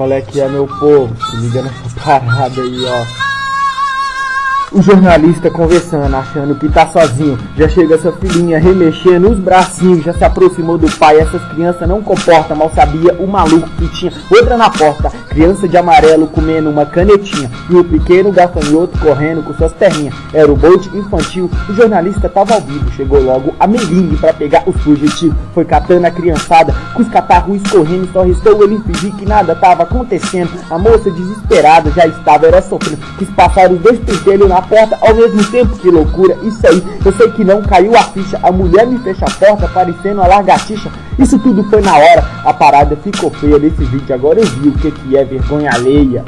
Qual é que é, meu povo? Se liga nessa parada aí, ó. O jornalista conversando, achando que tá sozinho. Já chega essa filhinha remexendo os bracinhos, já se aproximou do pai. Essas crianças não comportam, mal sabia o maluco que tinha outra na porta. Criança de amarelo comendo uma canetinha e o pequeno gafanhoto correndo com suas perninhas. Era o bote infantil. O jornalista tava ao vivo, chegou logo a Melingue para pegar os fugitivos. Foi catando a criançada com os catarros escorrendo. Só restou ele fingir que nada tava acontecendo. A moça desesperada já estava era sofrendo. Quis passar os dois pentelhos na porta ao mesmo tempo. Que loucura, isso aí. Eu sei que não caiu a ficha. A mulher me fecha a porta, parecendo uma largatixa. Isso tudo foi na hora. Parada ficou feia desse vídeo. Agora eu vi o que, que é vergonha alheia.